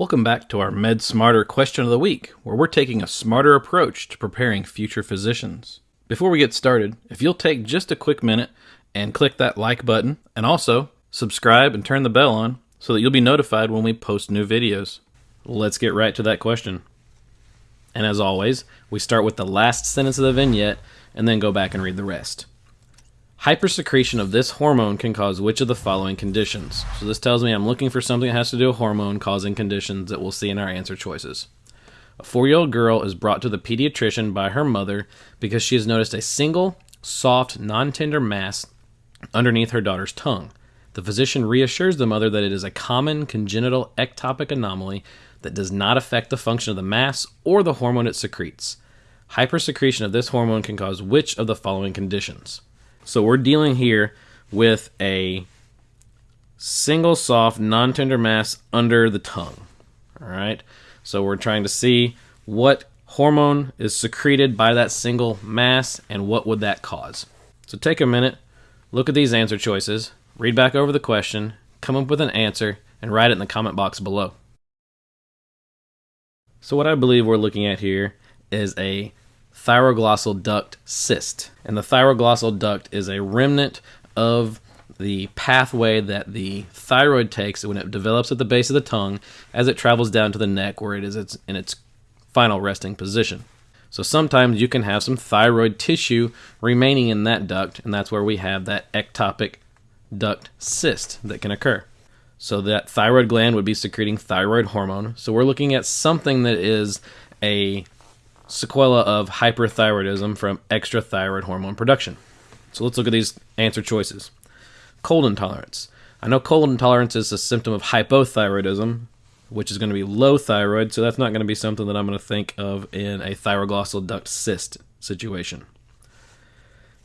Welcome back to our Med Smarter question of the week, where we're taking a smarter approach to preparing future physicians. Before we get started, if you'll take just a quick minute and click that like button, and also subscribe and turn the bell on so that you'll be notified when we post new videos. Let's get right to that question. And as always, we start with the last sentence of the vignette and then go back and read the rest. Hypersecretion of this hormone can cause which of the following conditions? So this tells me I'm looking for something that has to do with hormone causing conditions that we'll see in our answer choices. A four year old girl is brought to the pediatrician by her mother because she has noticed a single, soft, non tender mass underneath her daughter's tongue. The physician reassures the mother that it is a common congenital ectopic anomaly that does not affect the function of the mass or the hormone it secretes. Hypersecretion of this hormone can cause which of the following conditions? So we're dealing here with a single soft, non tender mass under the tongue. All right. So we're trying to see what hormone is secreted by that single mass and what would that cause. So take a minute, look at these answer choices, read back over the question, come up with an answer, and write it in the comment box below. So what I believe we're looking at here is a thyroglossal duct cyst. And the thyroglossal duct is a remnant of the pathway that the thyroid takes when it develops at the base of the tongue as it travels down to the neck where it is in its final resting position. So sometimes you can have some thyroid tissue remaining in that duct, and that's where we have that ectopic duct cyst that can occur. So that thyroid gland would be secreting thyroid hormone. So we're looking at something that is a sequela of hyperthyroidism from extra thyroid hormone production. So let's look at these answer choices. Cold intolerance. I know cold intolerance is a symptom of hypothyroidism, which is going to be low thyroid, so that's not going to be something that I'm going to think of in a thyroglossal duct cyst situation.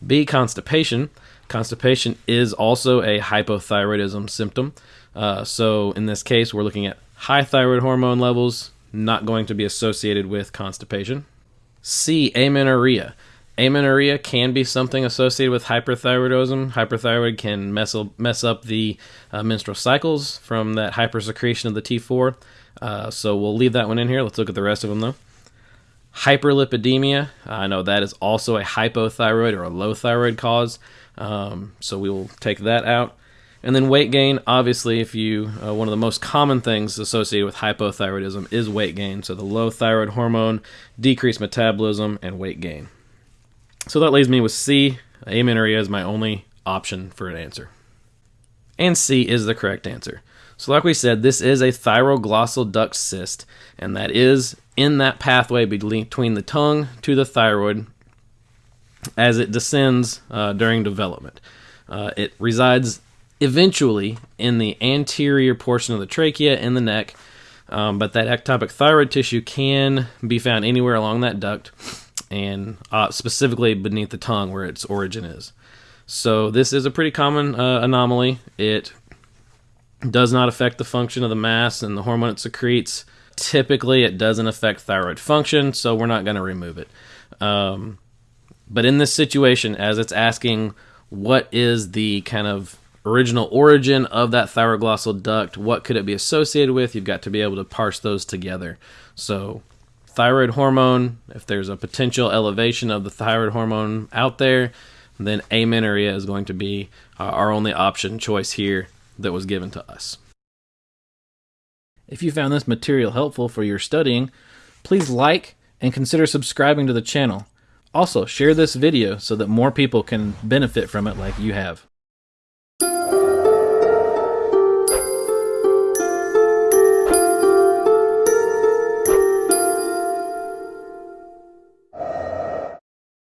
B. Constipation. Constipation is also a hypothyroidism symptom. Uh, so in this case, we're looking at high thyroid hormone levels, not going to be associated with constipation. C. Amenorrhea. Amenorrhea can be something associated with hyperthyroidism. Hyperthyroid can mess, mess up the uh, menstrual cycles from that hypersecretion of the T4. Uh, so we'll leave that one in here. Let's look at the rest of them though. Hyperlipidemia. I know that is also a hypothyroid or a low thyroid cause. Um, so we will take that out. And then weight gain, obviously, if you uh, one of the most common things associated with hypothyroidism is weight gain. So the low thyroid hormone, decreased metabolism, and weight gain. So that leaves me with C. Amenorrhea is my only option for an answer. And C is the correct answer. So, like we said, this is a thyroglossal duct cyst, and that is in that pathway between the tongue to the thyroid as it descends uh, during development. Uh, it resides eventually in the anterior portion of the trachea in the neck, um, but that ectopic thyroid tissue can be found anywhere along that duct and uh, specifically beneath the tongue where its origin is. So, this is a pretty common uh, anomaly. It does not affect the function of the mass and the hormone it secretes. Typically, it doesn't affect thyroid function, so we're not going to remove it. Um, but in this situation, as it's asking what is the kind of original origin of that thyroglossal duct, what could it be associated with? You've got to be able to parse those together. So, thyroid hormone, if there's a potential elevation of the thyroid hormone out there, then amenorrhea is going to be uh, our only option choice here that was given to us. If you found this material helpful for your studying, please like and consider subscribing to the channel. Also, share this video so that more people can benefit from it like you have.